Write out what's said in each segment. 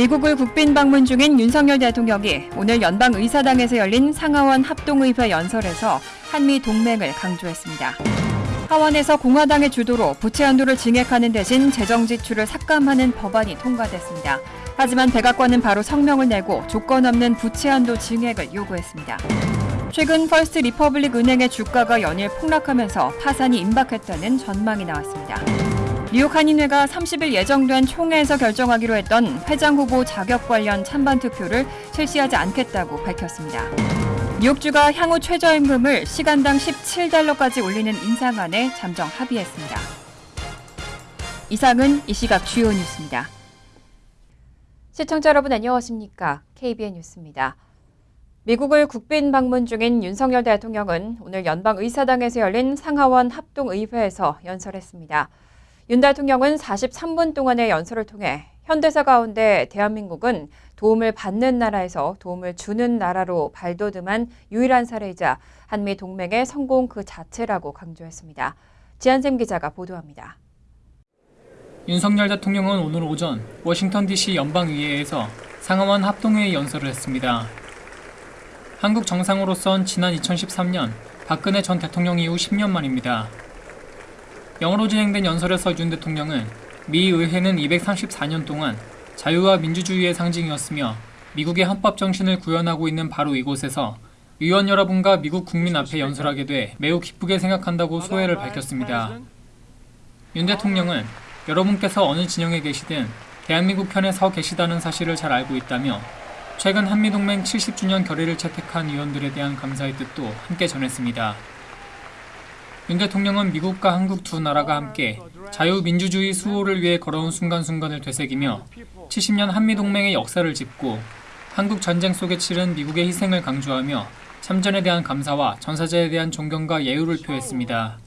미국을 국빈 방문 중인 윤석열 대통령이 오늘 연방의사당에서 열린 상하원 합동의회 연설에서 한미 동맹을 강조했습니다. 하원에서 공화당의 주도로 부채 한도를 증액하는 대신 재정 지출을 삭감하는 법안이 통과됐습니다. 하지만 백악관은 바로 성명을 내고 조건 없는 부채 한도 증액을 요구했습니다. 최근 퍼스트 리퍼블릭 은행의 주가가 연일 폭락하면서 파산이 임박했다는 전망이 나왔습니다. 뉴욕 한인회가 30일 예정된 총회에서 결정하기로 했던 회장 후보 자격 관련 찬반 투표를 실시하지 않겠다고 밝혔습니다. 뉴욕주가 향후 최저임금을 시간당 17달러까지 올리는 인상안에 잠정 합의했습니다. 이상은 이 시각 주요 뉴스입니다. 시청자 여러분 안녕하십니까? KBN 뉴스입니다. 미국을 국빈 방문 중인 윤석열 대통령은 오늘 연방의사당에서 열린 상하원 합동의회에서 연설했습니다. 윤 대통령은 43분 동안의 연설을 통해 현대사 가운데 대한민국은 도움을 받는 나라에서 도움을 주는 나라로 발돋움한 유일한 사례이자 한미 동맹의 성공 그 자체라고 강조했습니다. 지한샘 기자가 보도합니다. 윤석열 대통령은 오늘 오전 워싱턴 DC 연방의회에서 상하원 합동회의 연설을 했습니다. 한국 정상으로선 지난 2013년 박근혜 전 대통령 이후 10년 만입니다. 영어로 진행된 연설에서 윤 대통령은 미 의회는 234년 동안 자유와 민주주의의 상징이었으며 미국의 헌법 정신을 구현하고 있는 바로 이곳에서 위원 여러분과 미국 국민 앞에 연설하게 돼 매우 기쁘게 생각한다고 소회를 밝혔습니다. 윤 대통령은 여러분께서 어느 진영에 계시든 대한민국 편에 서 계시다는 사실을 잘 알고 있다며 최근 한미동맹 70주년 결의를 채택한 위원들에 대한 감사의 뜻도 함께 전했습니다. 윤 대통령은 미국과 한국 두 나라가 함께 자유민주주의 수호를 위해 걸어온 순간순간을 되새기며 70년 한미동맹의 역사를 짚고 한국 전쟁 속에 치른 미국의 희생을 강조하며 참전에 대한 감사와 전사자에 대한 존경과 예우를 표했습니다.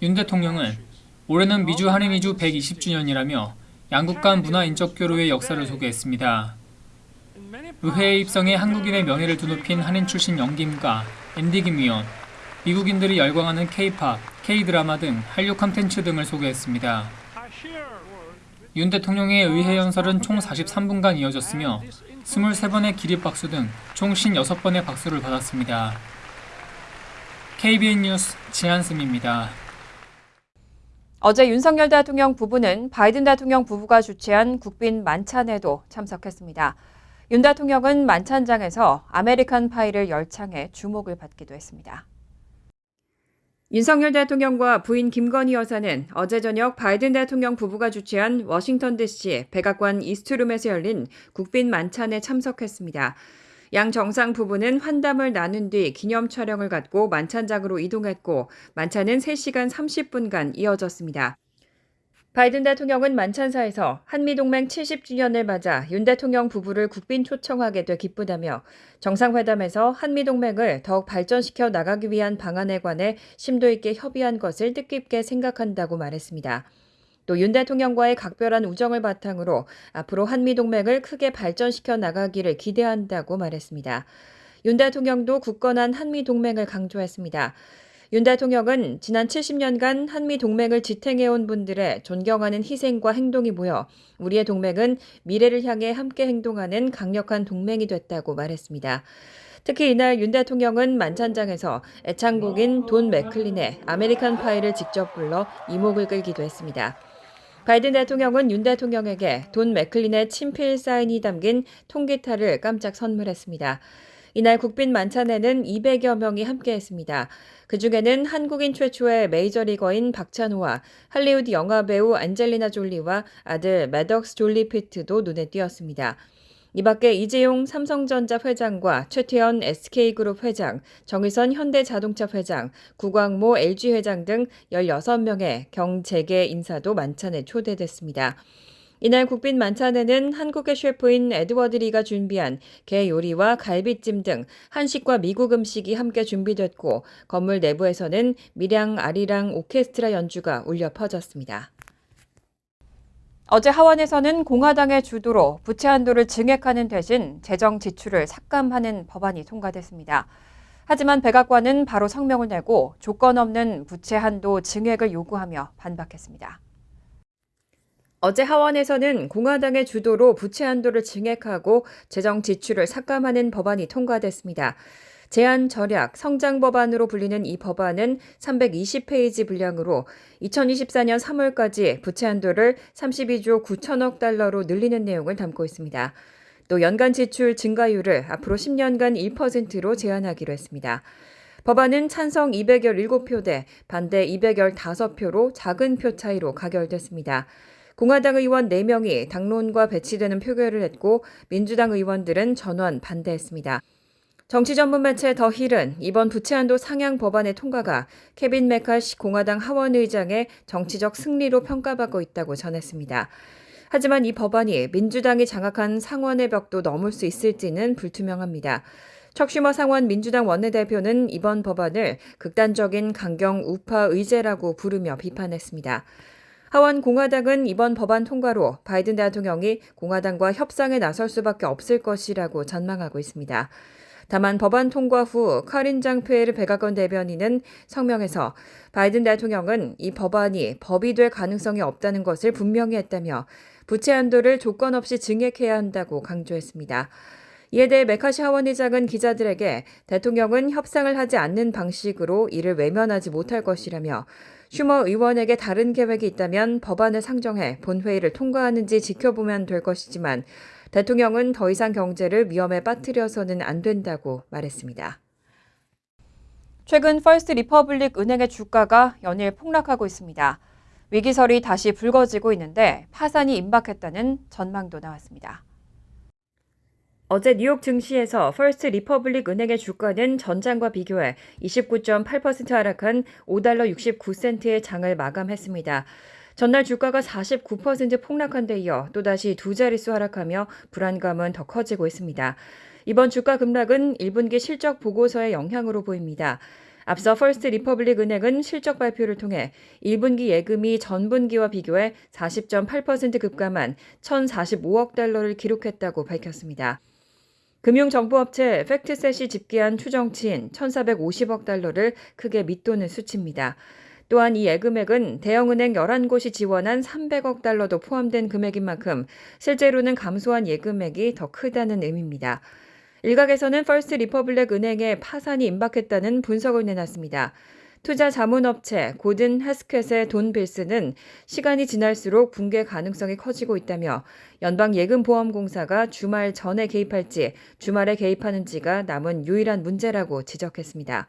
윤 대통령은 올해는 미주 한인 이주 120주년이라며 양국 간 문화 인적 교류의 역사를 소개했습니다. 의회에 입성해 한국인의 명예를 드높인 한인 출신 연기인가 앤디 김 위원, 미국인들이 열광하는 K-팝, K-드라마 등 한류 콘텐츠 등을 소개했습니다. 윤 대통령의 의회 연설은 총 43분간 이어졌으며 23번의 기립박수 등 총 56번의 박수를 받았습니다. KBN 뉴스 지한승입니다. 어제 윤석열 대통령 부부는 바이든 대통령 부부가 주최한 국빈 만찬에도 참석했습니다. 윤 대통령은 만찬장에서 American Pie를 열창해 주목을 받기도 했습니다. 윤석열 대통령과 부인 김건희 여사는 어제 저녁 바이든 대통령 부부가 주최한 워싱턴 DC 백악관 이스트룸에서 열린 국빈 만찬에 참석했습니다. 양 정상 부부는 환담을 나눈 뒤 기념 촬영을 갖고 만찬장으로 이동했고 만찬은 3시간 30분간 이어졌습니다. 바이든 대통령은 만찬사에서 한미동맹 70주년을 맞아 윤 대통령 부부를 국빈 초청하게 돼 기쁘다며 정상회담에서 한미동맹을 더욱 발전시켜 나가기 위한 방안에 관해 심도 있게 협의한 것을 뜻깊게 생각한다고 말했습니다. 또 윤 대통령과의 각별한 우정을 바탕으로 앞으로 한미동맹을 크게 발전시켜 나가기를 기대한다고 말했습니다. 윤 대통령도 굳건한 한미동맹을 강조했습니다. 윤 대통령은 지난 70년간 한미 동맹을 지탱해온 분들의 존경하는 희생과 행동이 모여 우리의 동맹은 미래를 향해 함께 행동하는 강력한 동맹이 됐다고 말했습니다. 특히 이날 윤 대통령은 만찬장에서 애창곡인 돈 맥클린의 American Pie를 직접 불러 이목을 끌기도 했습니다. 바이든 대통령은 윤 대통령에게 돈 맥클린의 친필 사인이 담긴 통기타를 깜짝 선물했습니다. 이날 국빈 만찬에는 200여 명이 함께했습니다. 그중에는 한국인 최초의 메이저리거인 박찬호와 할리우드 영화배우 안젤리나 졸리와 아들 매덕스 졸리 피트도 눈에 띄었습니다. 이 밖에 이재용 삼성전자 회장과 최태원 SK그룹 회장, 정의선 현대자동차 회장, 구광모 LG 회장 등 16명의 경제계 인사도 만찬에 초대됐습니다. 이날 국빈 만찬에는 한국의 셰프인 에드워드 리가 준비한 게 요리와 갈비찜 등 한식과 미국 음식이 함께 준비됐고 건물 내부에서는 밀양 아리랑 오케스트라 연주가 울려 퍼졌습니다. 어제 하원에서는 공화당의 주도로 부채 한도를 증액하는 대신 재정 지출을 삭감하는 법안이 통과됐습니다. 하지만 백악관은 바로 성명을 내고 조건 없는 부채 한도 증액을 요구하며 반박했습니다. 어제 하원에서는 공화당의 주도로 부채 한도를 증액하고 재정 지출을 삭감하는 법안이 통과됐습니다. 제한 절약 성장 법안으로 불리는 이 법안은 320페이지 분량으로 2024년 3월까지 부채 한도를 32조 9천억 달러로 늘리는 내용을 담고 있습니다. 또 연간 지출 증가율을 앞으로 10년간 1%로 제한하기로 했습니다. 법안은 찬성 217표 대 반대 215표로 작은 표 차이로 가결됐습니다. 공화당 의원 4명이 당론과 배치되는 표결을 했고 민주당 의원들은 전원 반대했습니다. 정치 전문 매체 더 힐은 이번 부채한도 상향 법안의 통과가 케빈 메카시 공화당 하원 의장의 정치적 승리로 평가받고 있다고 전했습니다. 하지만 이 법안이 민주당이 장악한 상원의 벽도 넘을 수 있을지는 불투명합니다. 척슈머 상원 민주당 원내대표는 이번 법안을 극단적인 강경 우파 의제라고 부르며 비판했습니다. 하원 공화당은 이번 법안 통과로 바이든 대통령이 공화당과 협상에 나설 수밖에 없을 것이라고 전망하고 있습니다. 다만 법안 통과 후 카린 장페르 백악관 대변인은 성명에서 바이든 대통령은 이 법안이 법이 될 가능성이 없다는 것을 분명히 했다며 부채 한도를 조건 없이 증액해야 한다고 강조했습니다. 이에 대해 메카시 하원 의장은 기자들에게 대통령은 협상을 하지 않는 방식으로 이를 외면하지 못할 것이라며 슈머 의원에게 다른 계획이 있다면 법안을 상정해 본회의를 통과하는지 지켜보면 될 것이지만 대통령은 더 이상 경제를 위험에 빠뜨려서는 안 된다고 말했습니다. 최근 퍼스트 리퍼블릭 은행의 주가가 연일 폭락하고 있습니다. 위기설이 다시 불거지고 있는데 파산이 임박했다는 전망도 나왔습니다. 어제 뉴욕 증시에서 퍼스트 리퍼블릭 은행의 주가는 전장과 비교해 29.8% 하락한 5달러 69센트에 장을 마감했습니다. 전날 주가가 49% 폭락한 데 이어 또다시 두 자릿수 하락하며 불안감은 더 커지고 있습니다. 이번 주가 급락은 1분기 실적 보고서의 영향으로 보입니다. 앞서 퍼스트 리퍼블릭 은행은 실적 발표를 통해 1분기 예금이 전분기와 비교해 40.8% 급감한 1,045억 달러를 기록했다고 밝혔습니다. 금융정보업체 팩트셋이 집계한 추정치인 1,450억 달러를 크게 밑도는 수치입니다. 또한 이 예금액은 대형은행 11곳이 지원한 300억 달러도 포함된 금액인 만큼 실제로는 감소한 예금액이 더 크다는 의미입니다. 일각에서는 퍼스트 리퍼블릭 은행의 파산이 임박했다는 분석을 내놨습니다. 투자 자문업체 고든 해스켓의 돈 빌슨은 시간이 지날수록 붕괴 가능성이 커지고 있다며 연방예금보험공사가 주말 전에 개입할지 주말에 개입하는지가 남은 유일한 문제라고 지적했습니다.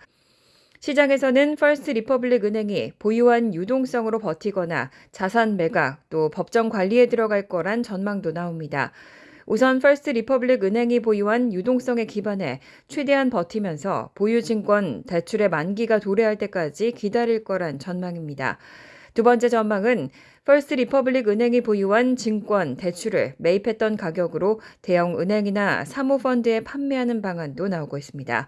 시장에서는 퍼스트 리퍼블릭 은행이 보유한 유동성으로 버티거나 자산 매각 또 법정 관리에 들어갈 거란 전망도 나옵니다. 우선 퍼스트 리퍼블릭 은행이 보유한 유동성에 기반해 최대한 버티면서 보유증권 대출의 만기가 도래할 때까지 기다릴 거란 전망입니다. 두 번째 전망은 퍼스트 리퍼블릭 은행이 보유한 증권, 대출을 매입했던 가격으로 대형 은행이나 사모펀드에 판매하는 방안도 나오고 있습니다.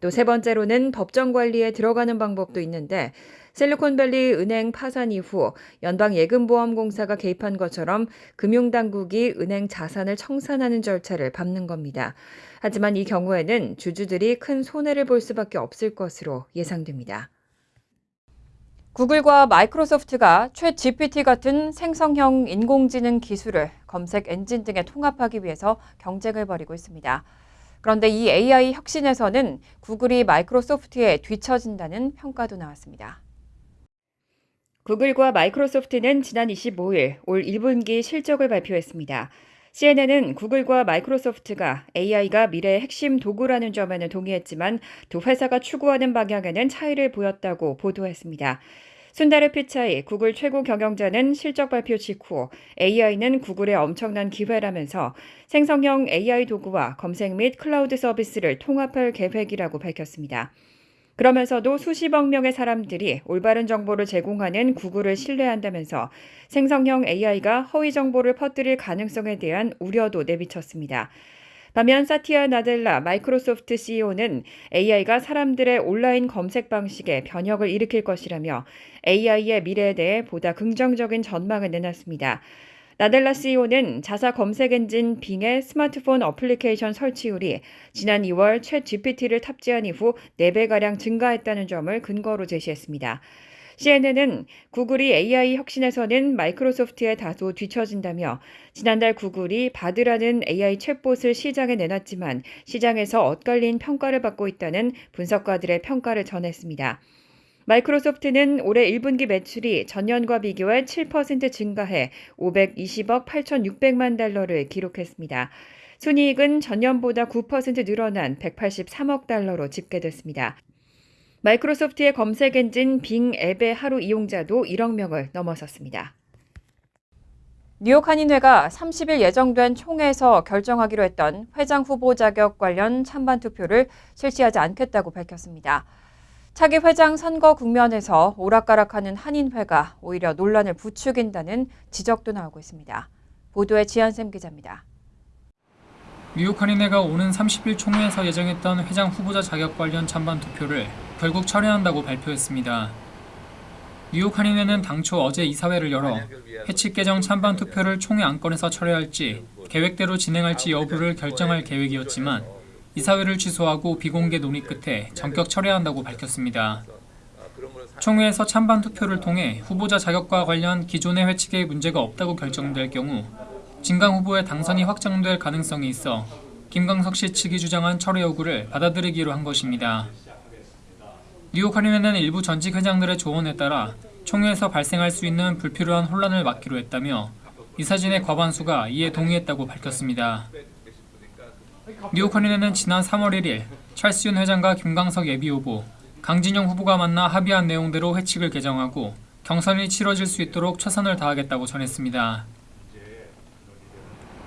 또 세 번째로는 법정 관리에 들어가는 방법도 있는데 실리콘밸리 은행 파산 이후 연방예금보험공사가 개입한 것처럼 금융당국이 은행 자산을 청산하는 절차를 밟는 겁니다. 하지만 이 경우에는 주주들이 큰 손해를 볼 수밖에 없을 것으로 예상됩니다. 구글과 마이크로소프트가 최 GPT 같은 생성형 인공지능 기술을 검색 엔진 등에 통합하기 위해서 경쟁을 벌이고 있습니다. 그런데 이 AI 혁신에서는 구글이 마이크로소프트에 뒤처진다는 평가도 나왔습니다. 구글과 마이크로소프트는 지난 25일 올 1분기 실적을 발표했습니다. CNN은 구글과 마이크로소프트가 AI가 미래의 핵심 도구라는 점에는 동의했지만 두 회사가 추구하는 방향에는 차이를 보였다고 보도했습니다. 순다르 피차이 구글 최고 경영자는 실적 발표 직후 AI는 구글의 엄청난 기회라면서 생성형 AI 도구와 검색 및 클라우드 서비스를 통합할 계획이라고 밝혔습니다. 그러면서도 수십억 명의 사람들이 올바른 정보를 제공하는 구글을 신뢰한다면서 생성형 AI가 허위 정보를 퍼뜨릴 가능성에 대한 우려도 내비쳤습니다. 반면 사티아 나델라 마이크로소프트 CEO는 AI가 사람들의 온라인 검색 방식에 변혁을 일으킬 것이라며 AI의 미래에 대해 보다 긍정적인 전망을 내놨습니다. 나델라 CEO는 자사 검색 엔진 빙의 스마트폰 어플리케이션 설치율이 지난 2월 챗GPT를 탑재한 이후 4배가량 증가했다는 점을 근거로 제시했습니다. CNN은 구글이 AI 혁신에서는 마이크로소프트에 다소 뒤처진다며 지난달 구글이 바드라는 AI 챗봇을 시장에 내놨지만 시장에서 엇갈린 평가를 받고 있다는 분석가들의 평가를 전했습니다. 마이크로소프트는 올해 1분기 매출이 전년과 비교해 7% 증가해 520억 8,600만 달러를 기록했습니다. 순이익은 전년보다 9% 늘어난 183억 달러로 집계됐습니다. 마이크로소프트의 검색 엔진 빙 앱의 하루 이용자도 1억 명을 넘어섰습니다. 뉴욕 한인회가 30일 예정된 총회에서 결정하기로 했던 회장 후보 자격 관련 찬반 투표를 실시하지 않겠다고 밝혔습니다. 차기 회장 선거 국면에서 오락가락하는 한인회가 오히려 논란을 부추긴다는 지적도 나오고 있습니다. 보도에 지한샘 기자입니다. 뉴욕 한인회가 오는 30일 총회에서 예정했던 회장 후보자 자격 관련 찬반 투표를 결국 철회한다고 발표했습니다. 뉴욕 한인회는 당초 어제 이사회를 열어 해칙 개정 찬반 투표를 총회 안건에서 철회할지 계획대로 진행할지 여부를 결정할 계획이었지만 이사회를 취소하고 비공개 논의 끝에 전격 철회한다고 밝혔습니다. 총회에서 찬반 투표를 통해 후보자 자격과 관련 기존의 회칙에 문제가 없다고 결정될 경우 진강 후보의 당선이 확정될 가능성이 있어 김광석 씨 측이 주장한 철회 요구를 받아들이기로 한 것입니다. 뉴욕 한인회는 일부 전직 회장들의 조언에 따라 총회에서 발생할 수 있는 불필요한 혼란을 막기로 했다며 이사진의 과반수가 이에 동의했다고 밝혔습니다. 뉴욕 한인회는 지난 3월 1일 찰스윤 회장과 김광석 예비후보, 강진영 후보가 만나 합의한 내용대로 회칙을 개정하고 경선이 치러질 수 있도록 최선을 다하겠다고 전했습니다.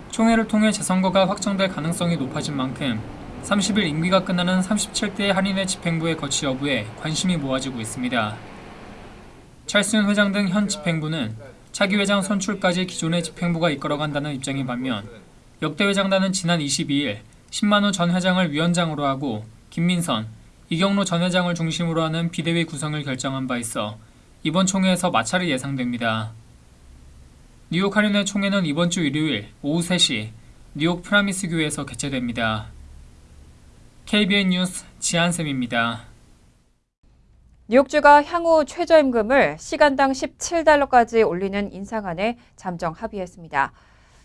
총회를 통해 재선거가 확정될 가능성이 높아진 만큼 30일 임기가 끝나는 37대 한인회 집행부의 거치 여부에 관심이 모아지고 있습니다. 찰스윤 회장 등 현 집행부는 차기 회장 선출까지 기존의 집행부가 이끌어간다는 입장인 반면 역대 회장단은 지난 22일 신만우 전 회장을 위원장으로 하고 김민선, 이경로 전 회장을 중심으로 하는 비대위 구성을 결정한 바 있어 이번 총회에서 마찰이 예상됩니다. 뉴욕 한인회 총회는 이번 주 일요일 오후 3시 뉴욕 프라미스 교회에서 개최됩니다. KBN 뉴스 지한샘입니다. 뉴욕주가 향후 최저임금을 시간당 17달러까지 올리는 인상안에 잠정 합의했습니다.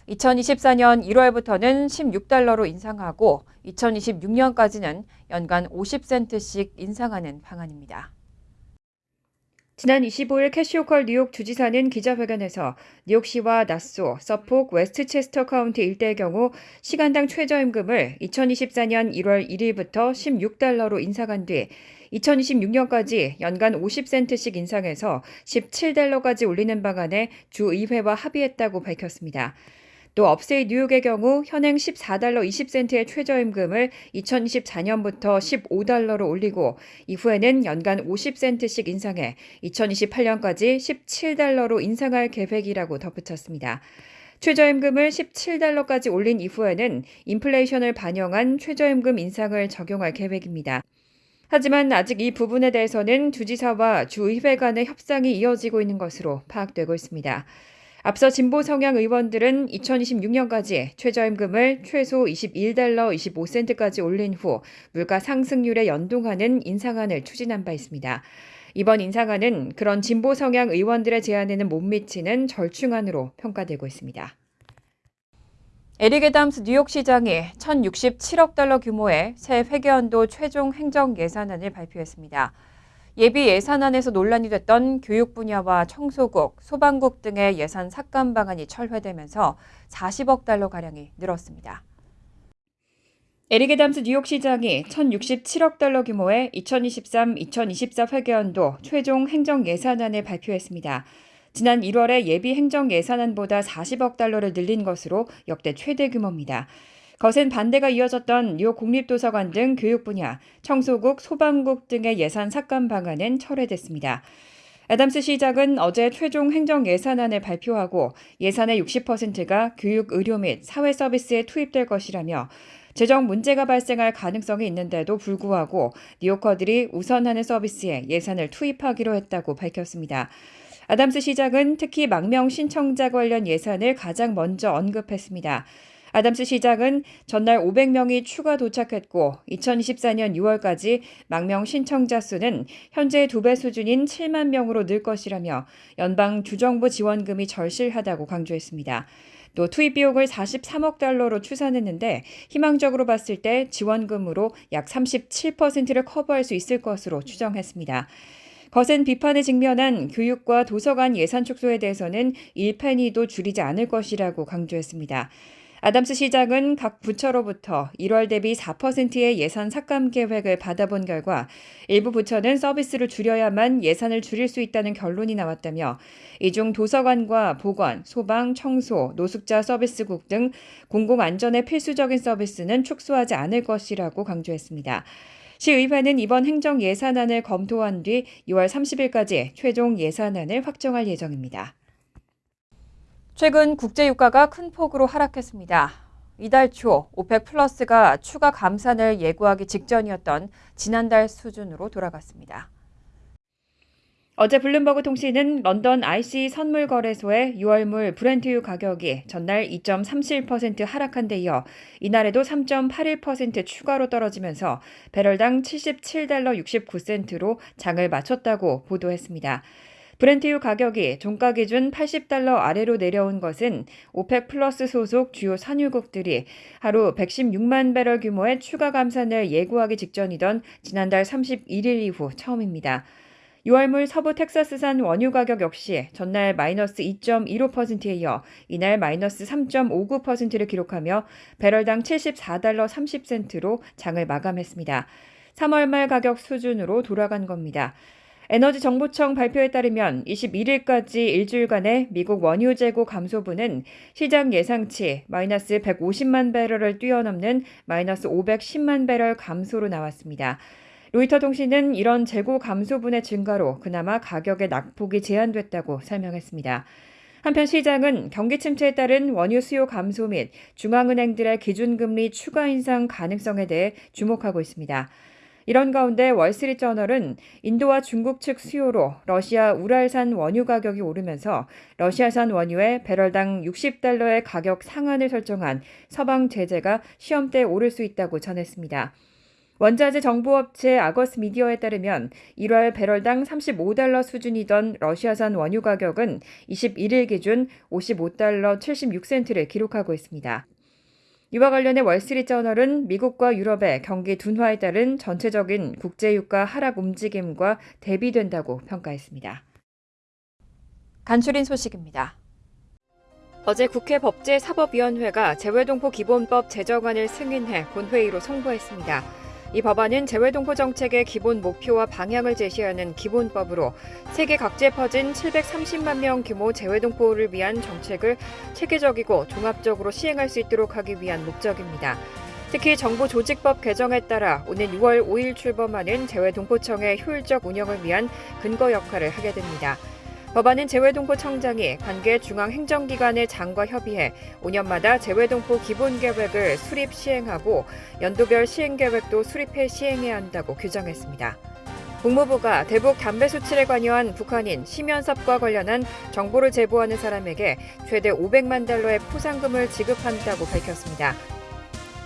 2024년 1월부터는 16달러로 인상하고 2026년까지는 연간 50센트씩 인상하는 방안입니다. 지난 25일 캐시 호컬 뉴욕 주지사는 기자회견에서 뉴욕시와 나소, 서폭, 웨스트체스터 카운티 일대의 경우 시간당 최저임금을 2024년 1월 1일부터 16달러로 인상한 뒤 2026년까지 연간 50센트씩 인상해서 17달러까지 올리는 방안에 주의회와 합의했다고 밝혔습니다. 또 upstate 뉴욕의 경우 현행 14달러 20센트의 최저임금을 2024년부터 15달러로 올리고 이후에는 연간 50센트씩 인상해 2028년까지 17달러로 인상할 계획이라고 덧붙였습니다. 최저임금을 17달러까지 올린 이후에는 인플레이션을 반영한 최저임금 인상을 적용할 계획입니다. 하지만 아직 이 부분에 대해서는 주지사와 주의회 간의 협상이 이어지고 있는 것으로 파악되고 있습니다. 앞서 진보 성향 의원들은 2026년까지 최저임금을 최소 21달러 25센트까지 올린 후 물가 상승률에 연동하는 인상안을 추진한 바 있습니다. 이번 인상안은 그런 진보 성향 의원들의 제안에는 못 미치는 절충안으로 평가되고 있습니다. 에릭 애담스 뉴욕시장이 1,067억 달러 규모의 새 회계연도 최종 행정 예산안을 발표했습니다. 예비 예산안에서 논란이 됐던 교육 분야와 청소국, 소방국 등의 예산 삭감 방안이 철회되면서 40억 달러 가량이 늘었습니다. 에릭 애담스 뉴욕시장이 1,067억 달러 규모의 2023-2024 회계연도 최종 행정 예산안을 발표했습니다. 지난 1월에 예비 행정 예산안보다 40억 달러를 늘린 것으로 역대 최대 규모입니다. 거센 반대가 이어졌던 뉴욕 국립도서관 등 교육 분야, 청소국, 소방국 등의 예산 삭감 방안은 철회됐습니다. 애담스 시장은 어제 최종 행정 예산안을 발표하고 예산의 60%가 교육, 의료 및 사회 서비스에 투입될 것이라며 재정 문제가 발생할 가능성이 있는데도 불구하고 뉴요커들이 우선하는 서비스에 예산을 투입하기로 했다고 밝혔습니다. 아담스 시장은 특히 망명 신청자 관련 예산을 가장 먼저 언급했습니다. 아담스 시장은 전날 500명이 추가 도착했고 2024년 6월까지 망명 신청자 수는 현재 두 배 수준인 7만 명으로 늘 것이라며 연방 주정부 지원금이 절실하다고 강조했습니다. 또 투입 비용을 43억 달러로 추산했는데 희망적으로 봤을 때 지원금으로 약 37%를 커버할 수 있을 것으로 추정했습니다. 거센 비판에 직면한 교육과 도서관 예산 축소에 대해서는 1페니도 줄이지 않을 것이라고 강조했습니다. 아담스 시장은 각 부처로부터 1월 대비 4%의 예산 삭감 계획을 받아본 결과 일부 부처는 서비스를 줄여야만 예산을 줄일 수 있다는 결론이 나왔다며 이 중 도서관과 보건, 소방, 청소, 노숙자 서비스국 등 공공안전의 필수적인 서비스는 축소하지 않을 것이라고 강조했습니다. 시의회는 이번 행정 예산안을 검토한 뒤 6월 30일까지 최종 예산안을 확정할 예정입니다. 최근 국제 유가가 큰 폭으로 하락했습니다. 이달 초 오펙 플러스가 추가 감산을 예고하기 직전이었던 지난달 수준으로 돌아갔습니다. 어제 블룸버그 통신은 런던 ICE 선물 거래소의 6월물 브렌트유 가격이 전날 2.37% 하락한 데 이어 이날에도 3.81% 추가로 떨어지면서 배럴당 77달러 69센트로 장을 마쳤다고 보도했습니다. 브렌트유 가격이 종가 기준 80달러 아래로 내려온 것은 오펙 플러스 소속 주요 산유국들이 하루 116만 배럴 규모의 추가 감산을 예고하기 직전이던 지난달 31일 이후 처음입니다. 6월물 서부 텍사스산 원유 가격 역시 전날 마이너스 2.15%에 이어 이날 마이너스 3.59%를 기록하며 배럴당 74달러 30센트로 장을 마감했습니다. 3월 말 가격 수준으로 돌아간 겁니다. 에너지정보청 발표에 따르면 21일까지 일주일간의 미국 원유 재고 감소분은 시장 예상치 마이너스 150만 배럴을 뛰어넘는 마이너스 510만 배럴 감소로 나왔습니다. 로이터 통신은 이런 재고 감소분의 증가로 그나마 가격의 낙폭이 제한됐다고 설명했습니다. 한편 시장은 경기 침체에 따른 원유 수요 감소 및 중앙은행들의 기준금리 추가 인상 가능성에 대해 주목하고 있습니다. 이런 가운데 월스트리트저널은 인도와 중국 측 수요로 러시아 우랄산 원유 가격이 오르면서 러시아산 원유의 배럴당 60달러의 가격 상한을 설정한 서방 제재가 시험대에 오를 수 있다고 전했습니다. 원자재 정보업체 아거스 미디어에 따르면 1월 배럴당 35달러 수준이던 러시아산 원유 가격은 21일 기준 55달러 76센트를 기록하고 있습니다. 이와 관련해 월스트리트저널은 미국과 유럽의 경기 둔화에 따른 전체적인 국제유가 하락 움직임과 대비된다고 평가했습니다. 간추린 소식입니다. 어제 국회 법제사법위원회가 재외동포 기본법 제정안을 승인해 본회의로 송부했습니다. 이 법안은 재외동포 정책의 기본 목표와 방향을 제시하는 기본법으로 세계 각지에 퍼진 730만 명 규모 재외동포를 위한 정책을 체계적이고 종합적으로 시행할 수 있도록 하기 위한 목적입니다. 특히 정부 조직법 개정에 따라 오는 6월 5일 출범하는 재외동포청의 효율적 운영을 위한 근거 역할을 하게 됩니다. 법안은 재외동포청장이 관계 중앙행정기관의 장과 협의해 5년마다 재외동포 기본계획을 수립 시행하고 연도별 시행계획도 수립해 시행해야 한다고 규정했습니다. 국무부가 대북 담배 수출에 관여한 북한인 심연섭과 관련한 정보를 제보하는 사람에게 최대 500만 달러의 포상금을 지급한다고 밝혔습니다.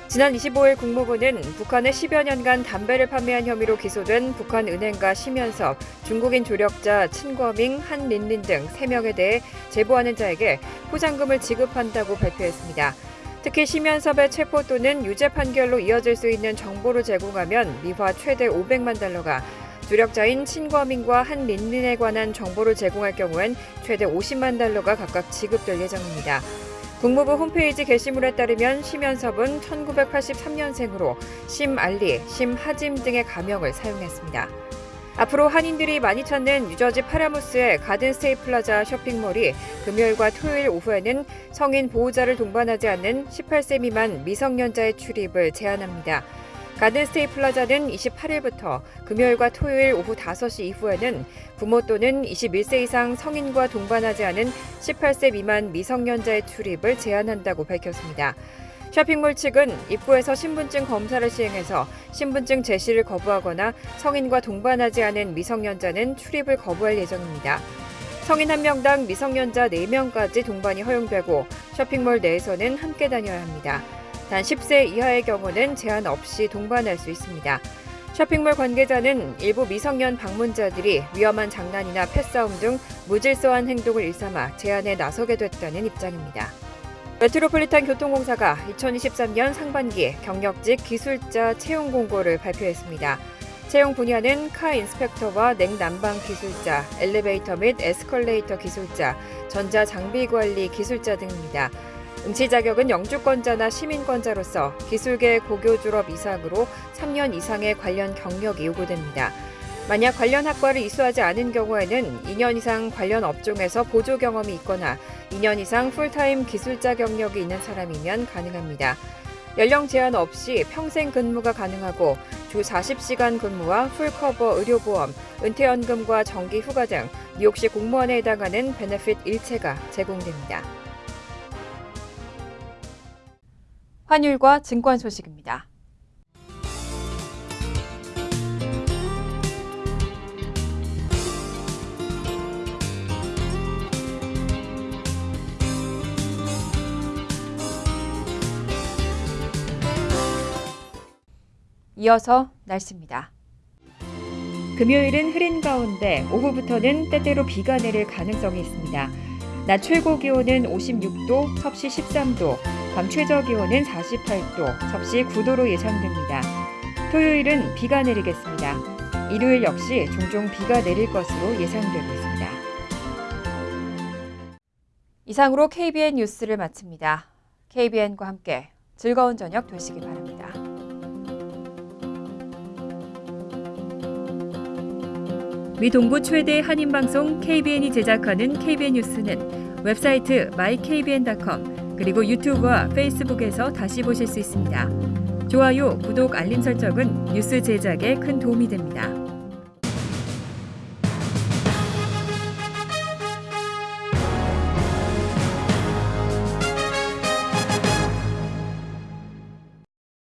지난 25일 국무부는 북한에 10여 년간 담배를 판매한 혐의로 기소된 북한 은행가 심연섭, 중국인 조력자 친거밍, 한린린 등 3명에 대해 제보하는 자에게 포상금을 지급한다고 발표했습니다. 특히 심현섭의 체포 또는 유죄 판결로 이어질 수 있는 정보를 제공하면 미화 최대 500만 달러가 조력자인 친거밍과 한린린에 관한 정보를 제공할 경우엔 최대 50만 달러가 각각 지급될 예정입니다. 국무부 홈페이지 게시물에 따르면 심현섭은 1983년생으로 심알리, 심하짐 등의 가명을 사용했습니다. 앞으로 한인들이 많이 찾는 뉴저지 파라무스의 가든스테이 플라자 쇼핑몰이 금요일과 토요일 오후에는 성인 보호자를 동반하지 않는 18세 미만 미성년자의 출입을 제한합니다. 가든스테이 플라자는 28일부터 금요일과 토요일 오후 5시 이후에는 부모 또는 21세 이상 성인과 동반하지 않은 18세 미만 미성년자의 출입을 제한한다고 밝혔습니다. 쇼핑몰 측은 입구에서 신분증 검사를 시행해서 신분증 제시를 거부하거나 성인과 동반하지 않은 미성년자는 출입을 거부할 예정입니다. 성인 1명당 미성년자 4명까지 동반이 허용되고 쇼핑몰 내에서는 함께 다녀야 합니다. 단 10세 이하의 경우는 제한 없이 동반할 수 있습니다. 쇼핑몰 관계자는 일부 미성년 방문자들이 위험한 장난이나 패싸움 등 무질서한 행동을 일삼아 제한에 나서게 됐다는 입장입니다. 메트로폴리탄 교통공사가 2023년 상반기 경력직 기술자 채용 공고를 발표했습니다. 채용 분야는 카 인스펙터와 냉난방 기술자, 엘리베이터 및 에스컬레이터 기술자, 전자 장비 관리 기술자 등입니다. 응시 자격은 영주권자나 시민권자로서 기술계 고교 졸업 이상으로 3년 이상의 관련 경력이 요구됩니다. 만약 관련 학과를 이수하지 않은 경우에는 2년 이상 관련 업종에서 보조 경험이 있거나 2년 이상 풀타임 기술자 경력이 있는 사람이면 가능합니다. 연령 제한 없이 평생 근무가 가능하고 주 40시간 근무와 full cover 의료보험, 은퇴연금과 정기 휴가 등 뉴욕시 공무원에 해당하는 benefit 일체가 제공됩니다. 환율과 증권 소식입니다. 이어서 날씨입니다. 금요일은 흐린 가운데 오후부터는 때때로 비가 내릴 가능성이 있습니다. 낮 최고 기온은 56도, 섭씨 13도, 밤 최저 기온은 48도, 섭씨 9도로 예상됩니다. 토요일은 비가 내리겠습니다. 일요일 역시 종종 비가 내릴 것으로 예상되고 있습니다. 이상으로 KBN 뉴스를 마칩니다. KBN과 함께 즐거운 저녁 되시기 바랍니다. 미 동부 최대 한인 방송 KBN이 제작하는 KBN 뉴스는 웹사이트 mykbn.com 그리고 유튜브와 페이스북에서 다시 보실 수 있습니다. 좋아요, 구독, 알림 설정은 뉴스 제작에 큰 도움이 됩니다.